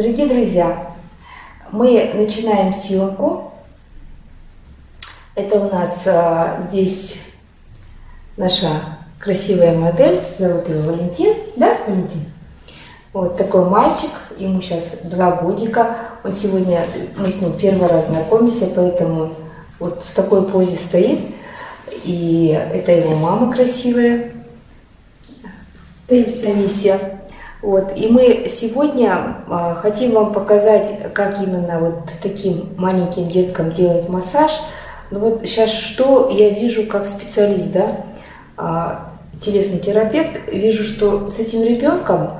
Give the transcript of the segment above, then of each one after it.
Дорогие друзья, мы начинаем съемку. Это у нас а, здесь наша красивая модель, зовут его Валентин, да, Валентин? Вот такой мальчик, ему сейчас два годика. Он сегодня, мы с ним первый раз знакомимся, поэтому вот в такой позе стоит. И это его мама красивая, Таисия. Вот. И мы сегодня а, хотим вам показать, как именно вот таким маленьким деткам делать массаж. Ну вот сейчас что я вижу как специалист, да, а, телесный терапевт, вижу, что с этим ребенком,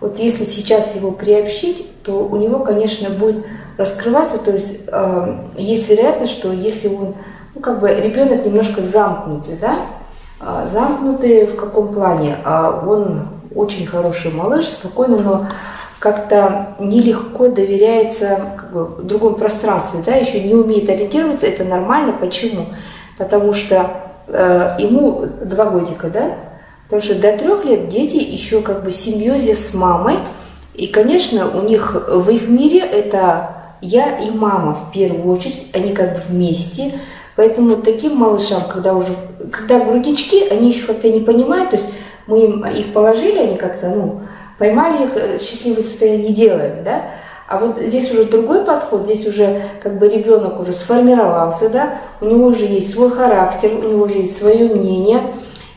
вот если сейчас его приобщить, то у него, конечно, будет раскрываться, то есть э, есть вероятность, что если он, ну как бы ребенок немножко замкнутый, да, э, замкнутый в каком плане, а он очень хороший малыш, спокойный, но как-то нелегко доверяется как бы, в другом пространстве, да, еще не умеет ориентироваться, это нормально. Почему? Потому что э, ему два годика, да, потому что до трех лет дети еще как бы симбиозе с мамой, и, конечно, у них в их мире это я и мама в первую очередь, они как бы вместе, поэтому таким малышам, когда уже, когда груднички, они еще как-то не понимают, то есть мы им их положили, они как-то, ну, поймали их, э, счастливое состояние делаем, да, а вот здесь уже другой подход, здесь уже как бы ребенок уже сформировался, да, у него уже есть свой характер, у него уже есть свое мнение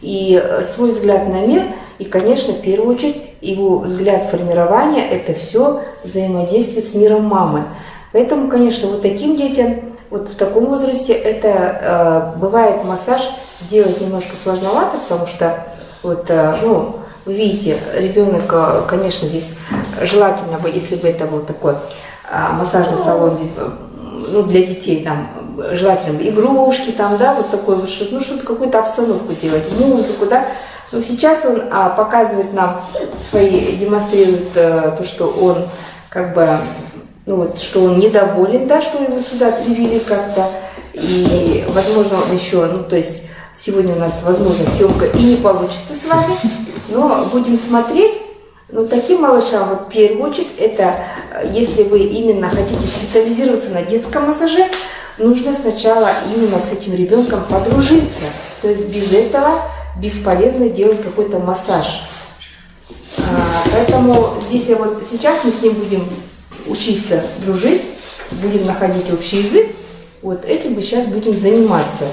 и э, свой взгляд на мир, и, конечно, в первую очередь, его взгляд формирования – это все взаимодействие с миром мамы. Поэтому, конечно, вот таким детям, вот в таком возрасте, это э, бывает массаж делать немножко сложновато, потому что вот, э, ну, вы видите, ребенок, э, конечно, здесь желательно бы, если бы это был такой а, массажный салон ну, для детей, там, желательно бы игрушки, там, да, вот такой вот ну, что-то, какую-то обстановку делать, музыку, да. Но сейчас он а, показывает нам свои, демонстрирует а, то, что он, как бы, ну, вот, что он недоволен, да, что его сюда привели как-то, и, возможно, он еще, ну, то есть, Сегодня у нас, возможно, съемка и не получится с вами, но будем смотреть. Но таким малышам, вот в первую очередь, это если вы именно хотите специализироваться на детском массаже, нужно сначала именно с этим ребенком подружиться. То есть без этого бесполезно делать какой-то массаж. А, поэтому здесь я вот сейчас мы с ним будем учиться дружить, будем находить общий язык. Вот этим мы сейчас будем заниматься.